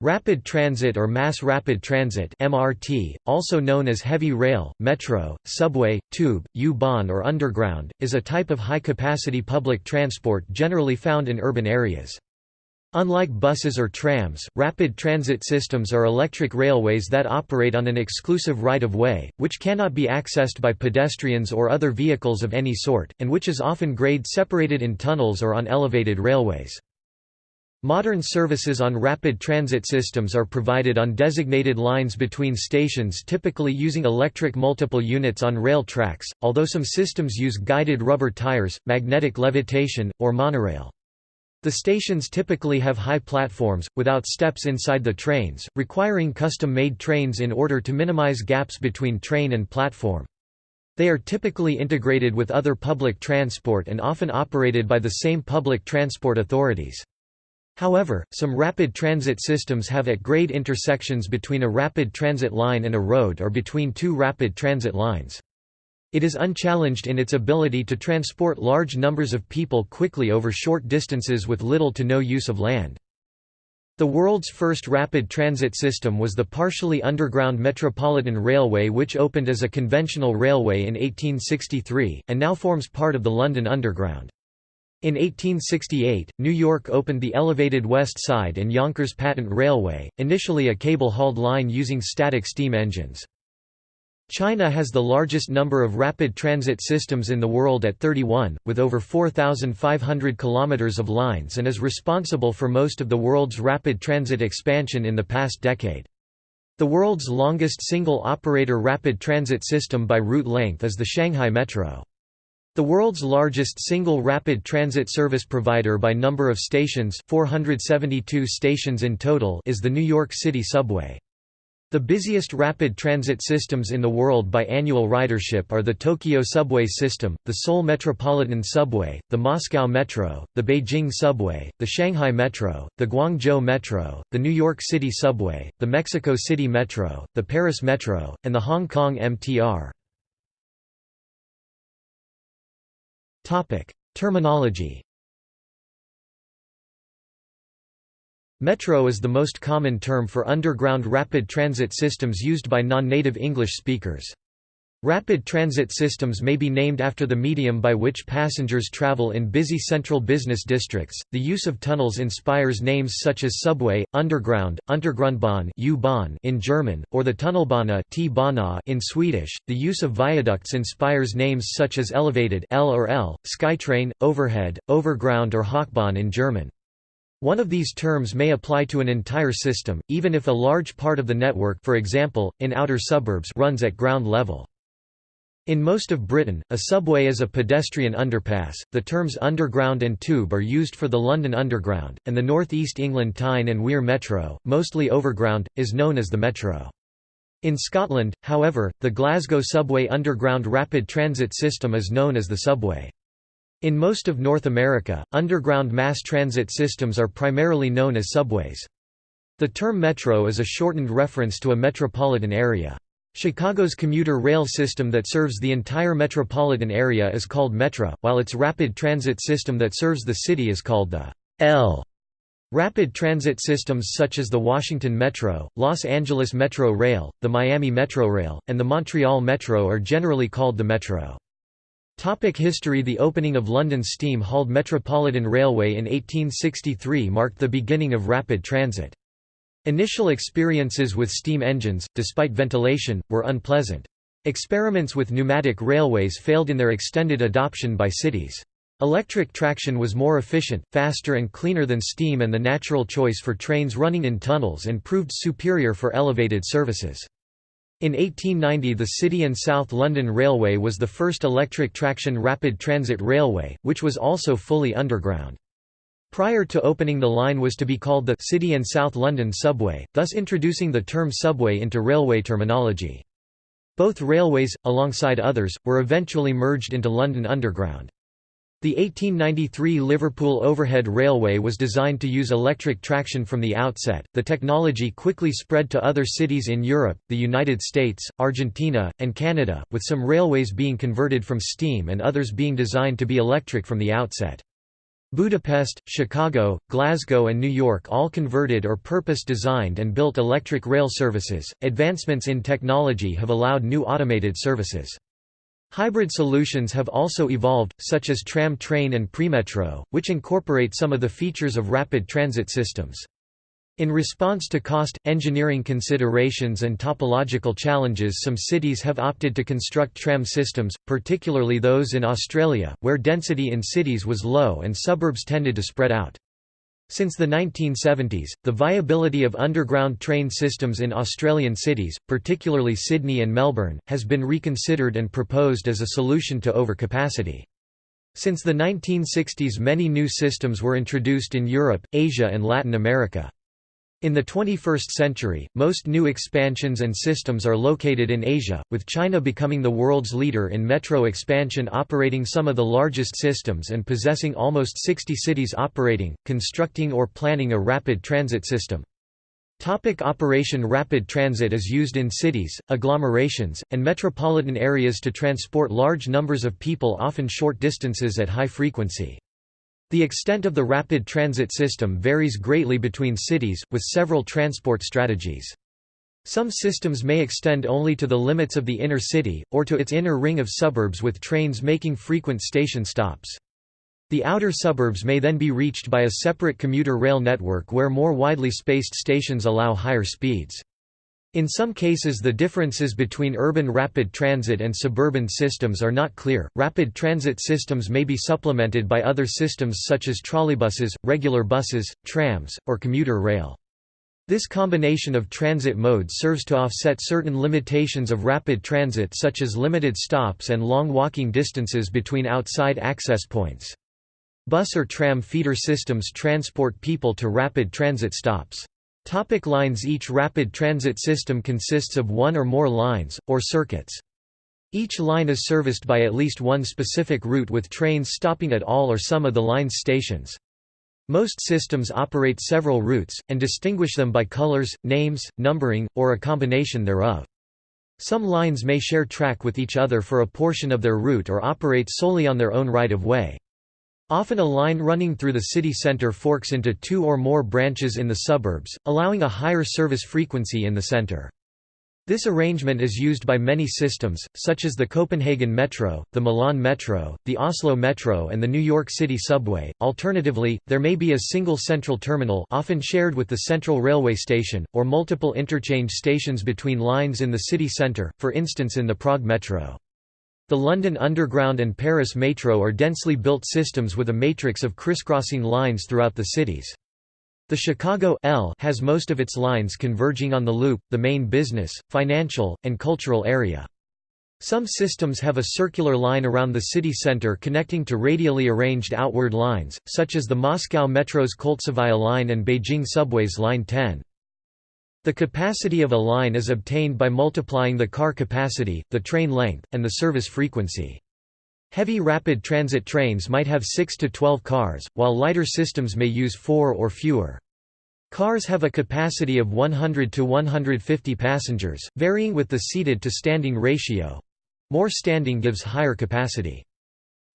Rapid Transit or Mass Rapid Transit MRT, also known as heavy rail, metro, subway, tube, U-Bahn or underground, is a type of high-capacity public transport generally found in urban areas. Unlike buses or trams, rapid transit systems are electric railways that operate on an exclusive right-of-way, which cannot be accessed by pedestrians or other vehicles of any sort, and which is often grade-separated in tunnels or on elevated railways. Modern services on rapid transit systems are provided on designated lines between stations typically using electric multiple units on rail tracks, although some systems use guided rubber tires, magnetic levitation, or monorail. The stations typically have high platforms, without steps inside the trains, requiring custom-made trains in order to minimize gaps between train and platform. They are typically integrated with other public transport and often operated by the same public transport authorities. However, some rapid transit systems have at-grade intersections between a rapid transit line and a road or between two rapid transit lines. It is unchallenged in its ability to transport large numbers of people quickly over short distances with little to no use of land. The world's first rapid transit system was the partially underground Metropolitan Railway which opened as a conventional railway in 1863, and now forms part of the London Underground. In 1868, New York opened the elevated West Side and Yonkers Patent Railway, initially a cable-hauled line using static steam engines. China has the largest number of rapid transit systems in the world at 31, with over 4,500 kilometers of lines and is responsible for most of the world's rapid transit expansion in the past decade. The world's longest single-operator rapid transit system by route length is the Shanghai Metro. The world's largest single rapid transit service provider by number of stations 472 stations in total is the New York City Subway. The busiest rapid transit systems in the world by annual ridership are the Tokyo Subway System, the Seoul Metropolitan Subway, the Moscow Metro, the Beijing Subway, the Shanghai Metro, the Guangzhou Metro, the New York City Subway, the Mexico City Metro, the Paris Metro, and the Hong Kong MTR. Terminology Metro is the most common term for underground rapid transit systems used by non-native English speakers. Rapid transit systems may be named after the medium by which passengers travel in busy central business districts. The use of tunnels inspires names such as subway, underground, Untergrundbahn U-Bahn in German, or the Tunnelbana T-Bana in Swedish. The use of viaducts inspires names such as elevated L or L, Skytrain, overhead, overground or Hochbahn in German. One of these terms may apply to an entire system, even if a large part of the network for example, in outer suburbs runs at ground level. In most of Britain, a subway is a pedestrian underpass. The terms underground and tube are used for the London Underground, and the North East England Tyne and Wear Metro, mostly overground, is known as the Metro. In Scotland, however, the Glasgow Subway Underground Rapid Transit System is known as the Subway. In most of North America, underground mass transit systems are primarily known as subways. The term metro is a shortened reference to a metropolitan area. Chicago's commuter rail system that serves the entire metropolitan area is called Metra, while its rapid transit system that serves the city is called the L. Rapid transit systems such as the Washington Metro, Los Angeles Metro Rail, the Miami Metrorail, and the Montreal Metro are generally called the Metro. Topic history The opening of London's steam-hauled Metropolitan Railway in 1863 marked the beginning of rapid transit. Initial experiences with steam engines, despite ventilation, were unpleasant. Experiments with pneumatic railways failed in their extended adoption by cities. Electric traction was more efficient, faster and cleaner than steam and the natural choice for trains running in tunnels and proved superior for elevated services. In 1890 the City and South London Railway was the first electric traction rapid transit railway, which was also fully underground. Prior to opening the line was to be called the City and South London Subway, thus introducing the term subway into railway terminology. Both railways, alongside others, were eventually merged into London Underground. The 1893 Liverpool Overhead Railway was designed to use electric traction from the outset. The technology quickly spread to other cities in Europe, the United States, Argentina, and Canada, with some railways being converted from steam and others being designed to be electric from the outset. Budapest, Chicago, Glasgow, and New York all converted or purpose designed and built electric rail services. Advancements in technology have allowed new automated services. Hybrid solutions have also evolved, such as tram train and premetro, which incorporate some of the features of rapid transit systems. In response to cost, engineering considerations and topological challenges some cities have opted to construct tram systems, particularly those in Australia, where density in cities was low and suburbs tended to spread out. Since the 1970s, the viability of underground train systems in Australian cities, particularly Sydney and Melbourne, has been reconsidered and proposed as a solution to overcapacity. Since the 1960s many new systems were introduced in Europe, Asia and Latin America. In the 21st century, most new expansions and systems are located in Asia, with China becoming the world's leader in metro expansion operating some of the largest systems and possessing almost 60 cities operating, constructing or planning a rapid transit system. Topic Operation Rapid transit is used in cities, agglomerations, and metropolitan areas to transport large numbers of people often short distances at high frequency. The extent of the rapid transit system varies greatly between cities, with several transport strategies. Some systems may extend only to the limits of the inner city, or to its inner ring of suburbs with trains making frequent station stops. The outer suburbs may then be reached by a separate commuter rail network where more widely spaced stations allow higher speeds. In some cases, the differences between urban rapid transit and suburban systems are not clear. Rapid transit systems may be supplemented by other systems such as trolleybuses, regular buses, trams, or commuter rail. This combination of transit modes serves to offset certain limitations of rapid transit such as limited stops and long walking distances between outside access points. Bus or tram feeder systems transport people to rapid transit stops. Topic lines Each rapid transit system consists of one or more lines, or circuits. Each line is serviced by at least one specific route with trains stopping at all or some of the line's stations. Most systems operate several routes, and distinguish them by colors, names, numbering, or a combination thereof. Some lines may share track with each other for a portion of their route or operate solely on their own right-of-way. Often a line running through the city centre forks into two or more branches in the suburbs, allowing a higher service frequency in the centre. This arrangement is used by many systems, such as the Copenhagen Metro, the Milan Metro, the Oslo Metro and the New York City Subway. Alternatively, there may be a single central terminal often shared with the central railway station, or multiple interchange stations between lines in the city centre, for instance in the Prague Metro. The London Underground and Paris Metro are densely built systems with a matrix of crisscrossing lines throughout the cities. The Chicago L has most of its lines converging on the Loop, the main business, financial, and cultural area. Some systems have a circular line around the city center connecting to radially arranged outward lines, such as the Moscow Metro's Koltsevaya line and Beijing Subway's Line 10. The capacity of a line is obtained by multiplying the car capacity, the train length, and the service frequency. Heavy rapid transit trains might have 6 to 12 cars, while lighter systems may use 4 or fewer. Cars have a capacity of 100 to 150 passengers, varying with the seated to standing ratio. More standing gives higher capacity.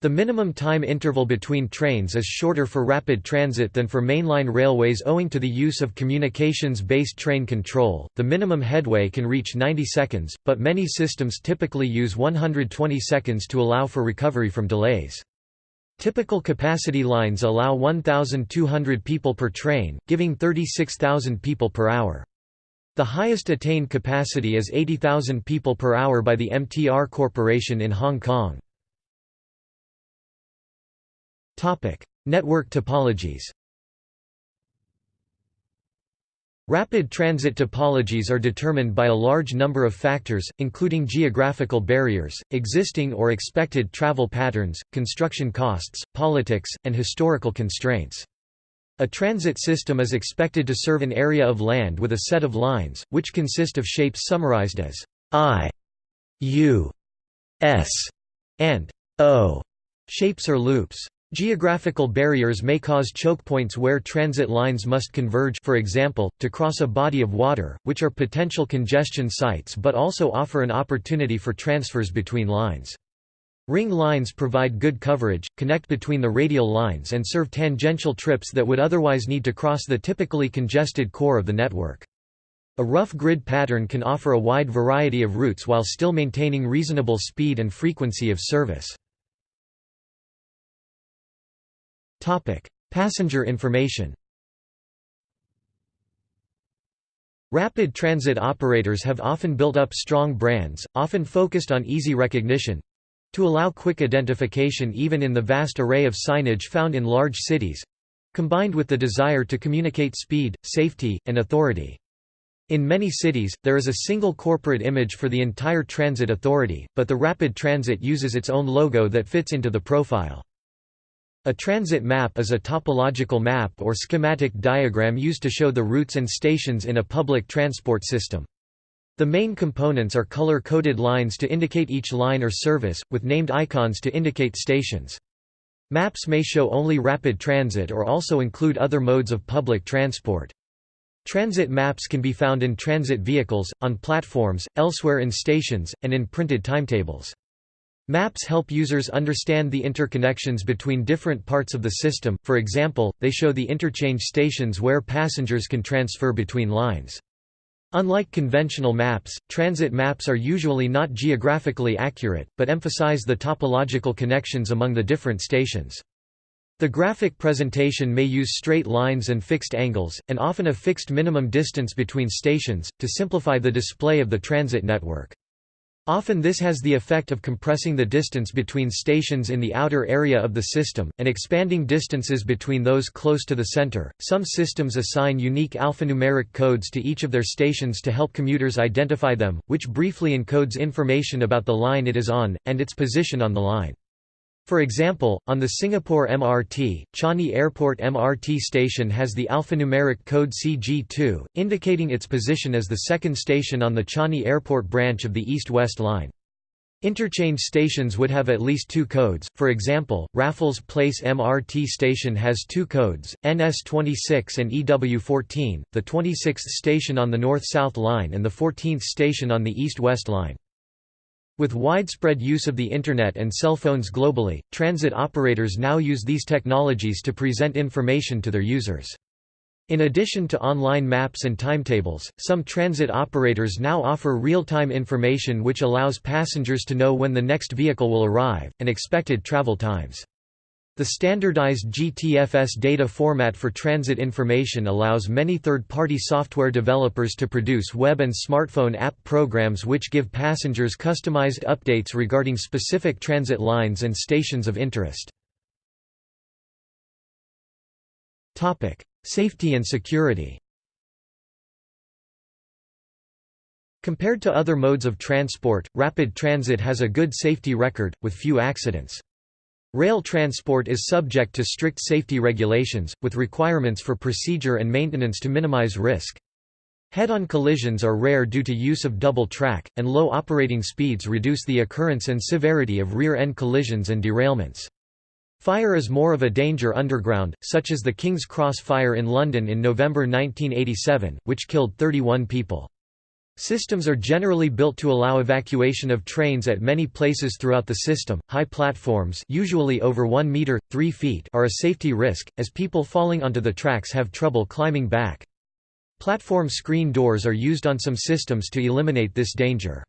The minimum time interval between trains is shorter for rapid transit than for mainline railways owing to the use of communications-based train control. The minimum headway can reach 90 seconds, but many systems typically use 120 seconds to allow for recovery from delays. Typical capacity lines allow 1,200 people per train, giving 36,000 people per hour. The highest attained capacity is 80,000 people per hour by the MTR Corporation in Hong Kong. Topic: Network topologies. Rapid transit topologies are determined by a large number of factors, including geographical barriers, existing or expected travel patterns, construction costs, politics, and historical constraints. A transit system is expected to serve an area of land with a set of lines, which consist of shapes summarized as I, U, S, and O shapes or loops. Geographical barriers may cause choke points where transit lines must converge for example, to cross a body of water, which are potential congestion sites but also offer an opportunity for transfers between lines. Ring lines provide good coverage, connect between the radial lines and serve tangential trips that would otherwise need to cross the typically congested core of the network. A rough grid pattern can offer a wide variety of routes while still maintaining reasonable speed and frequency of service. Passenger information Rapid transit operators have often built up strong brands, often focused on easy recognition, to allow quick identification even in the vast array of signage found in large cities combined with the desire to communicate speed, safety, and authority. In many cities, there is a single corporate image for the entire transit authority, but the rapid transit uses its own logo that fits into the profile. A transit map is a topological map or schematic diagram used to show the routes and stations in a public transport system. The main components are color-coded lines to indicate each line or service, with named icons to indicate stations. Maps may show only rapid transit or also include other modes of public transport. Transit maps can be found in transit vehicles, on platforms, elsewhere in stations, and in printed timetables. Maps help users understand the interconnections between different parts of the system, for example, they show the interchange stations where passengers can transfer between lines. Unlike conventional maps, transit maps are usually not geographically accurate, but emphasize the topological connections among the different stations. The graphic presentation may use straight lines and fixed angles, and often a fixed minimum distance between stations, to simplify the display of the transit network. Often this has the effect of compressing the distance between stations in the outer area of the system, and expanding distances between those close to the center. Some systems assign unique alphanumeric codes to each of their stations to help commuters identify them, which briefly encodes information about the line it is on, and its position on the line. For example, on the Singapore MRT, Changi Airport MRT station has the alphanumeric code CG2, indicating its position as the second station on the Changi Airport branch of the East-West line. Interchange stations would have at least two codes, for example, Raffles Place MRT station has two codes, NS26 and EW14, the 26th station on the North-South line and the 14th station on the East-West line. With widespread use of the Internet and cell phones globally, transit operators now use these technologies to present information to their users. In addition to online maps and timetables, some transit operators now offer real-time information which allows passengers to know when the next vehicle will arrive, and expected travel times. The standardized GTFS data format for transit information allows many third-party software developers to produce web and smartphone app programs which give passengers customized updates regarding specific transit lines and stations of interest. Safety and security Compared to other modes of transport, rapid transit has a good safety record, with few accidents. Rail transport is subject to strict safety regulations, with requirements for procedure and maintenance to minimize risk. Head-on collisions are rare due to use of double track, and low operating speeds reduce the occurrence and severity of rear-end collisions and derailments. Fire is more of a danger underground, such as the King's Cross fire in London in November 1987, which killed 31 people. Systems are generally built to allow evacuation of trains at many places throughout the system. High platforms, usually over 1 meter, 3 feet, are a safety risk as people falling onto the tracks have trouble climbing back. Platform screen doors are used on some systems to eliminate this danger.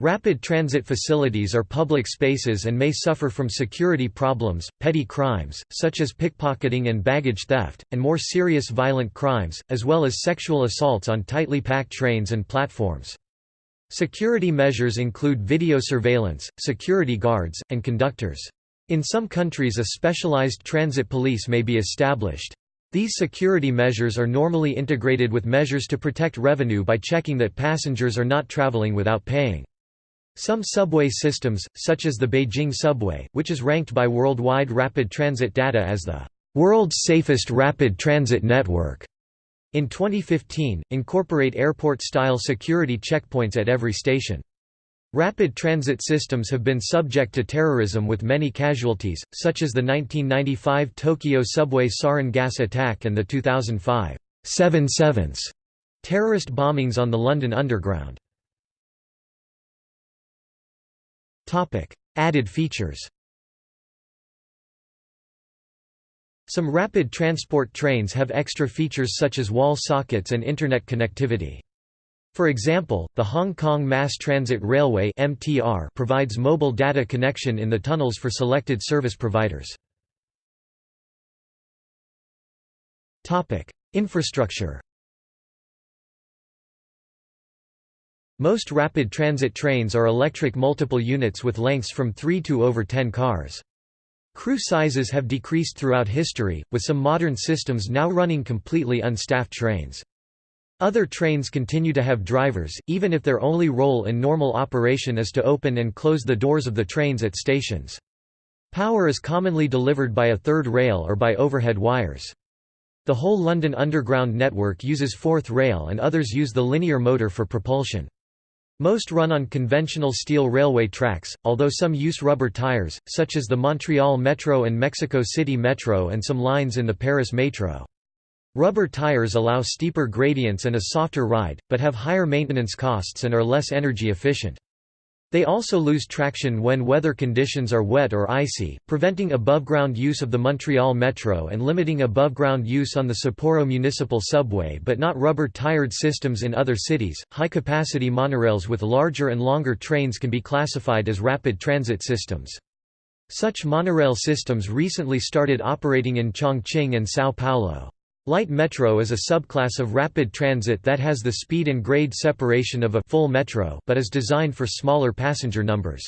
Rapid transit facilities are public spaces and may suffer from security problems, petty crimes, such as pickpocketing and baggage theft, and more serious violent crimes, as well as sexual assaults on tightly packed trains and platforms. Security measures include video surveillance, security guards, and conductors. In some countries a specialized transit police may be established. These security measures are normally integrated with measures to protect revenue by checking that passengers are not traveling without paying. Some subway systems, such as the Beijing subway, which is ranked by Worldwide Rapid Transit Data as the world's safest rapid transit network, in 2015, incorporate airport-style security checkpoints at every station. Rapid transit systems have been subject to terrorism with many casualties, such as the 1995 Tokyo subway sarin gas attack and the 2005 7 7 terrorist bombings on the London Underground. Added features Some rapid transport trains have extra features such as wall sockets and Internet connectivity. For example, the Hong Kong Mass Transit Railway (MTR) provides mobile data connection in the tunnels for selected service providers. Topic: Infrastructure. Most rapid transit trains are electric multiple units with lengths from 3 to over 10 cars. Crew sizes have decreased throughout history, with some modern systems now running completely unstaffed trains. Other trains continue to have drivers, even if their only role in normal operation is to open and close the doors of the trains at stations. Power is commonly delivered by a third rail or by overhead wires. The whole London Underground network uses fourth rail and others use the linear motor for propulsion. Most run on conventional steel railway tracks, although some use rubber tires, such as the Montreal Metro and Mexico City Metro and some lines in the Paris Metro. Rubber tires allow steeper gradients and a softer ride, but have higher maintenance costs and are less energy efficient. They also lose traction when weather conditions are wet or icy, preventing above-ground use of the Montreal Metro and limiting above-ground use on the Sapporo Municipal Subway but not rubber-tired systems in other cities. High-capacity monorails with larger and longer trains can be classified as rapid transit systems. Such monorail systems recently started operating in Chongqing and São Paulo. Light metro is a subclass of rapid transit that has the speed and grade separation of a full metro but is designed for smaller passenger numbers.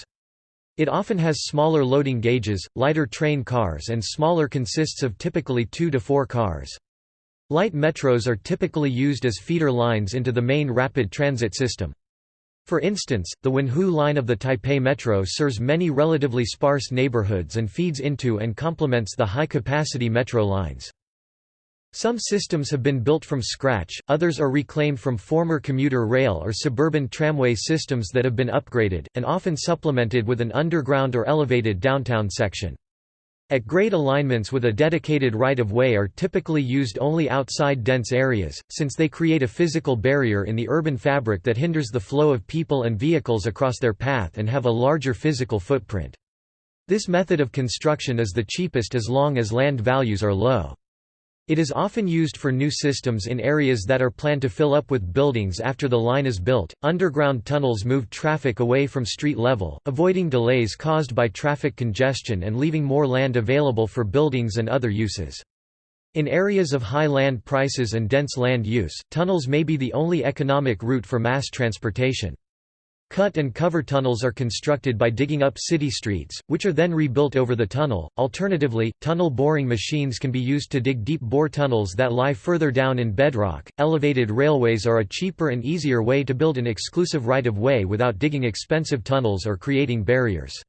It often has smaller loading gauges, lighter train cars and smaller consists of typically 2 to 4 cars. Light metros are typically used as feeder lines into the main rapid transit system. For instance, the Wenhu line of the Taipei Metro serves many relatively sparse neighborhoods and feeds into and complements the high-capacity metro lines. Some systems have been built from scratch, others are reclaimed from former commuter rail or suburban tramway systems that have been upgraded, and often supplemented with an underground or elevated downtown section. At grade alignments with a dedicated right-of-way are typically used only outside dense areas, since they create a physical barrier in the urban fabric that hinders the flow of people and vehicles across their path and have a larger physical footprint. This method of construction is the cheapest as long as land values are low. It is often used for new systems in areas that are planned to fill up with buildings after the line is built. Underground tunnels move traffic away from street level, avoiding delays caused by traffic congestion and leaving more land available for buildings and other uses. In areas of high land prices and dense land use, tunnels may be the only economic route for mass transportation. Cut and cover tunnels are constructed by digging up city streets, which are then rebuilt over the tunnel. Alternatively, tunnel boring machines can be used to dig deep bore tunnels that lie further down in bedrock. Elevated railways are a cheaper and easier way to build an exclusive right of way without digging expensive tunnels or creating barriers.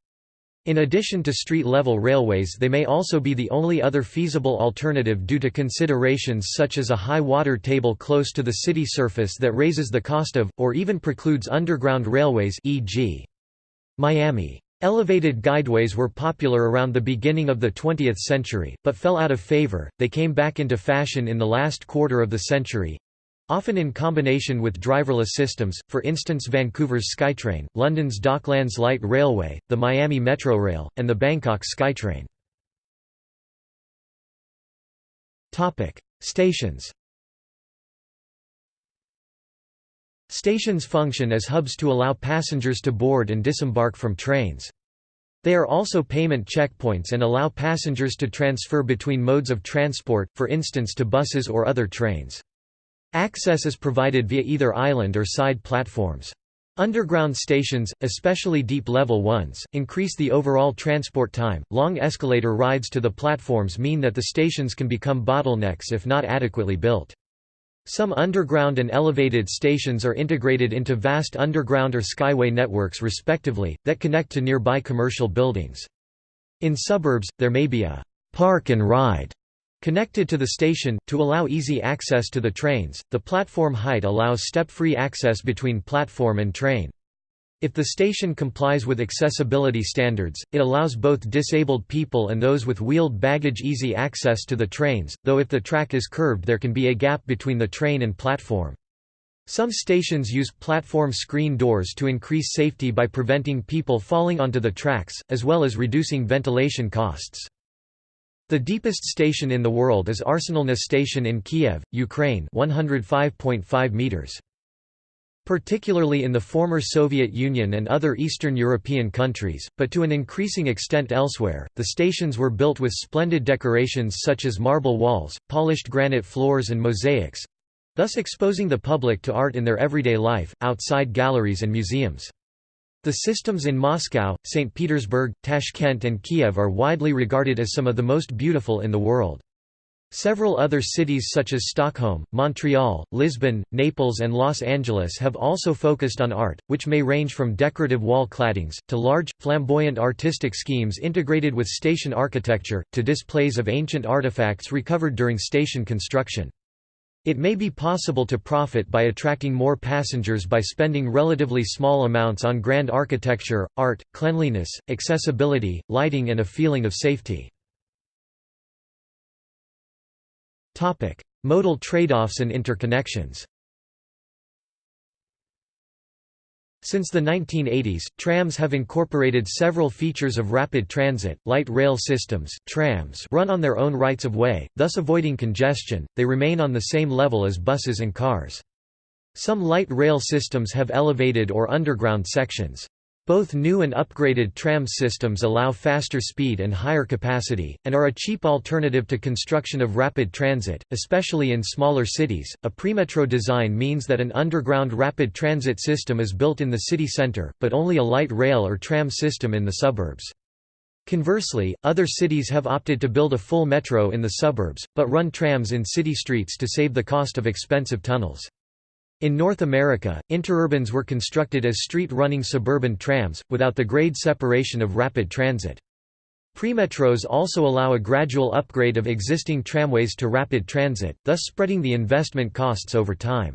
In addition to street-level railways they may also be the only other feasible alternative due to considerations such as a high water table close to the city surface that raises the cost of, or even precludes underground railways e.g. Miami. Elevated guideways were popular around the beginning of the 20th century, but fell out of favor, they came back into fashion in the last quarter of the century, Often in combination with driverless systems, for instance Vancouver's SkyTrain, London's Docklands Light Railway, the Miami Metrorail, and the Bangkok SkyTrain. Stations Stations function as hubs to allow passengers to board and disembark from trains. They are also payment checkpoints and allow passengers to transfer between modes of transport, for instance to buses or other trains. Access is provided via either island or side platforms. Underground stations, especially deep-level ones, increase the overall transport time. Long escalator rides to the platforms mean that the stations can become bottlenecks if not adequately built. Some underground and elevated stations are integrated into vast underground or skyway networks respectively, that connect to nearby commercial buildings. In suburbs, there may be a park and ride Connected to the station, to allow easy access to the trains, the platform height allows step-free access between platform and train. If the station complies with accessibility standards, it allows both disabled people and those with wheeled baggage easy access to the trains, though if the track is curved there can be a gap between the train and platform. Some stations use platform screen doors to increase safety by preventing people falling onto the tracks, as well as reducing ventilation costs. The deepest station in the world is Arsenalna Station in Kiev, Ukraine 105.5 meters. Particularly in the former Soviet Union and other Eastern European countries, but to an increasing extent elsewhere, the stations were built with splendid decorations such as marble walls, polished granite floors and mosaics—thus exposing the public to art in their everyday life, outside galleries and museums. The systems in Moscow, St. Petersburg, Tashkent and Kiev are widely regarded as some of the most beautiful in the world. Several other cities such as Stockholm, Montreal, Lisbon, Naples and Los Angeles have also focused on art, which may range from decorative wall claddings, to large, flamboyant artistic schemes integrated with station architecture, to displays of ancient artifacts recovered during station construction. It may be possible to profit by attracting more passengers by spending relatively small amounts on grand architecture, art, cleanliness, accessibility, lighting and a feeling of safety. Modal trade-offs and interconnections Since the 1980s, trams have incorporated several features of rapid transit, light rail systems, trams run on their own rights of way, thus avoiding congestion, they remain on the same level as buses and cars. Some light rail systems have elevated or underground sections. Both new and upgraded tram systems allow faster speed and higher capacity, and are a cheap alternative to construction of rapid transit, especially in smaller cities. A premetro design means that an underground rapid transit system is built in the city center, but only a light rail or tram system in the suburbs. Conversely, other cities have opted to build a full metro in the suburbs, but run trams in city streets to save the cost of expensive tunnels. In North America, interurbans were constructed as street-running suburban trams, without the grade separation of rapid transit. Premetros also allow a gradual upgrade of existing tramways to rapid transit, thus spreading the investment costs over time.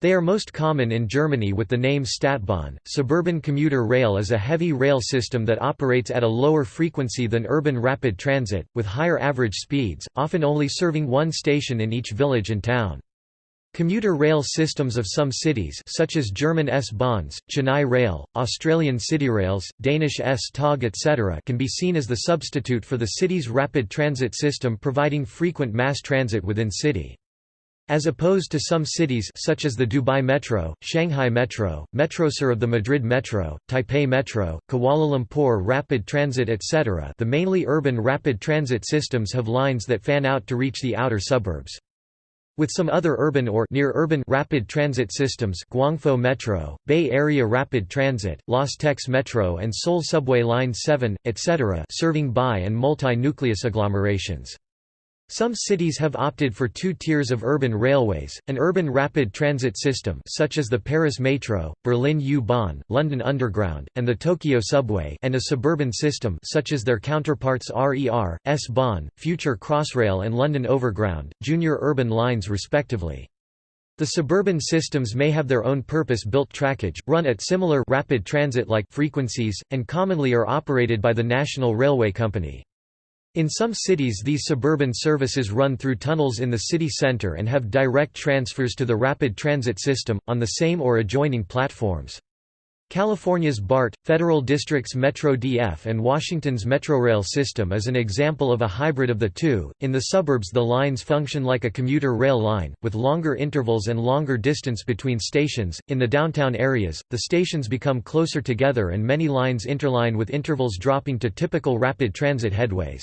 They are most common in Germany with the name Stadtbahn. Suburban commuter rail is a heavy rail system that operates at a lower frequency than urban rapid transit, with higher average speeds, often only serving one station in each village and town. Commuter rail systems of some cities such as German S-Bahns, Chennai Rail, Australian Cityrails, Danish S-Tog etc. can be seen as the substitute for the city's rapid transit system providing frequent mass transit within city. As opposed to some cities such as the Dubai Metro, Shanghai Metro, Metrosur of the Madrid Metro, Taipei Metro, Kuala Lumpur Rapid Transit etc. the mainly urban rapid transit systems have lines that fan out to reach the outer suburbs. With some other urban or near-urban rapid transit systems Guangzhou Metro, Bay Area Rapid Transit, Los Teques Metro and Seoul Subway Line 7, etc. serving bi- and multi-nucleus agglomerations. Some cities have opted for two tiers of urban railways, an urban rapid transit system such as the Paris Metro, Berlin U-Bahn, London Underground, and the Tokyo Subway and a suburban system such as their counterparts RER, S-Bahn, Future Crossrail and London Overground, junior urban lines respectively. The suburban systems may have their own purpose-built trackage, run at similar rapid transit-like frequencies, and commonly are operated by the National Railway Company. In some cities these suburban services run through tunnels in the city center and have direct transfers to the rapid transit system, on the same or adjoining platforms. California's BART, Federal District's Metro DF and Washington's Metrorail system is an example of a hybrid of the two. In the suburbs the lines function like a commuter rail line, with longer intervals and longer distance between stations. In the downtown areas, the stations become closer together and many lines interline with intervals dropping to typical rapid transit headways.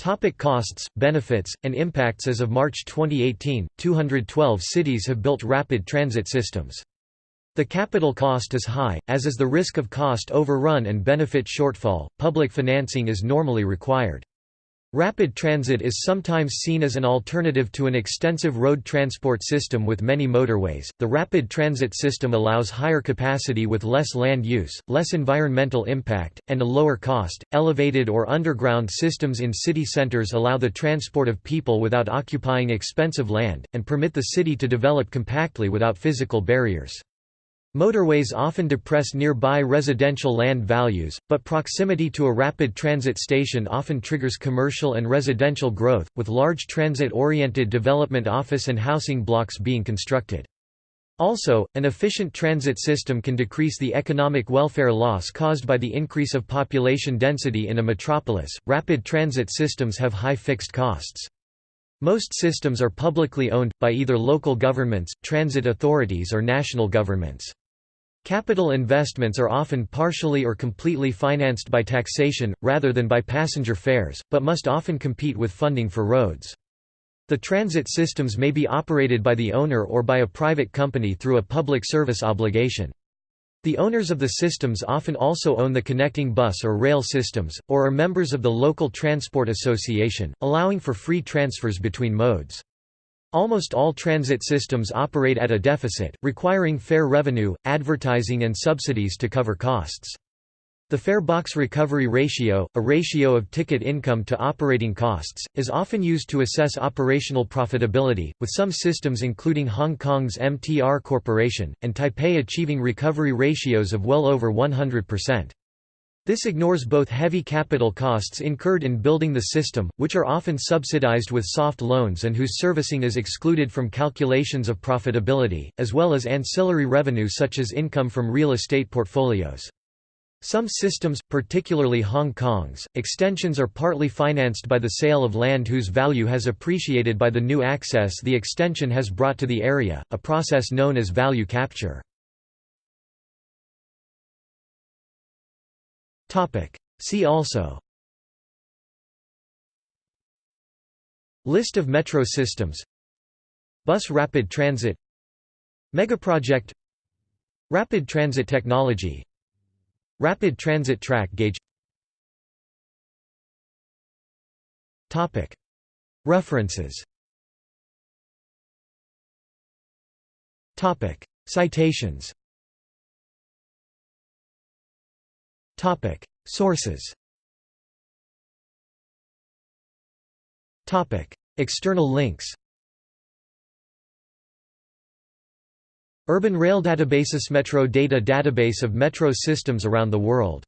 Topic costs, benefits, and impacts As of March 2018, 212 cities have built rapid transit systems. The capital cost is high, as is the risk of cost overrun and benefit shortfall. Public financing is normally required. Rapid transit is sometimes seen as an alternative to an extensive road transport system with many motorways. The rapid transit system allows higher capacity with less land use, less environmental impact, and a lower cost. Elevated or underground systems in city centers allow the transport of people without occupying expensive land, and permit the city to develop compactly without physical barriers. Motorways often depress nearby residential land values, but proximity to a rapid transit station often triggers commercial and residential growth, with large transit-oriented development office and housing blocks being constructed. Also, an efficient transit system can decrease the economic welfare loss caused by the increase of population density in a metropolis. Rapid transit systems have high fixed costs. Most systems are publicly owned, by either local governments, transit authorities or national governments. Capital investments are often partially or completely financed by taxation, rather than by passenger fares, but must often compete with funding for roads. The transit systems may be operated by the owner or by a private company through a public service obligation. The owners of the systems often also own the connecting bus or rail systems, or are members of the local transport association, allowing for free transfers between modes. Almost all transit systems operate at a deficit, requiring fare revenue, advertising and subsidies to cover costs. The fare box recovery ratio, a ratio of ticket income to operating costs, is often used to assess operational profitability, with some systems including Hong Kong's MTR Corporation, and Taipei achieving recovery ratios of well over 100%. This ignores both heavy capital costs incurred in building the system, which are often subsidized with soft loans and whose servicing is excluded from calculations of profitability, as well as ancillary revenue such as income from real estate portfolios. Some systems, particularly Hong Kong's, extensions are partly financed by the sale of land whose value has appreciated by the new access the extension has brought to the area, a process known as value capture. See also. List of metro systems. Bus rapid transit. Megaproject. Rapid transit technology. Rapid transit track gauge. Topic. References. Topic. Citations Sources. Topic: External links. Urban Rail Databases Metro Data Database of metro systems around the world